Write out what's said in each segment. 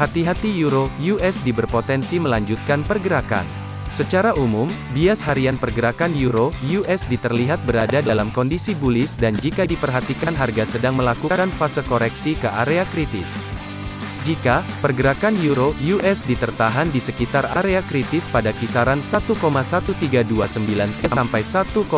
Hati-hati euro USD berpotensi melanjutkan pergerakan. Secara umum, bias harian pergerakan euro USD terlihat berada dalam kondisi bullish dan jika diperhatikan harga sedang melakukan fase koreksi ke area kritis. Jika pergerakan euro USD tertahan di sekitar area kritis pada kisaran 1,1329 sampai 1,13106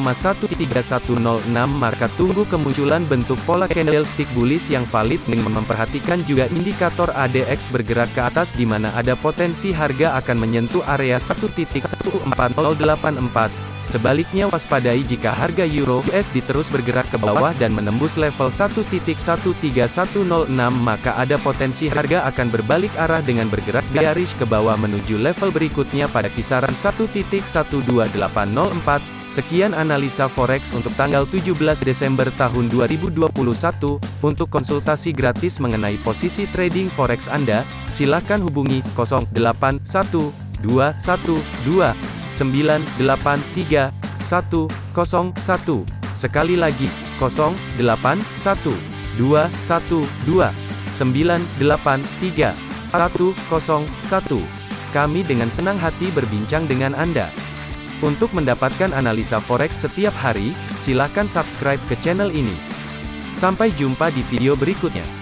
maka tunggu kemunculan bentuk pola candlestick bullish yang valid dengan memperhatikan juga indikator ADX bergerak ke atas di mana ada potensi harga akan menyentuh area 1.14084 Sebaliknya waspadai jika harga euro USD terus bergerak ke bawah dan menembus level 1.13106 maka ada potensi harga akan berbalik arah dengan bergerak bearish ke bawah menuju level berikutnya pada kisaran 1.12804. Sekian analisa forex untuk tanggal 17 Desember tahun 2021. Untuk konsultasi gratis mengenai posisi trading forex Anda, silakan hubungi 081212 983 101. Sekali lagi, 081 212 983 101. Kami dengan senang hati berbincang dengan Anda. Untuk mendapatkan analisa forex setiap hari, silakan subscribe ke channel ini. Sampai jumpa di video berikutnya.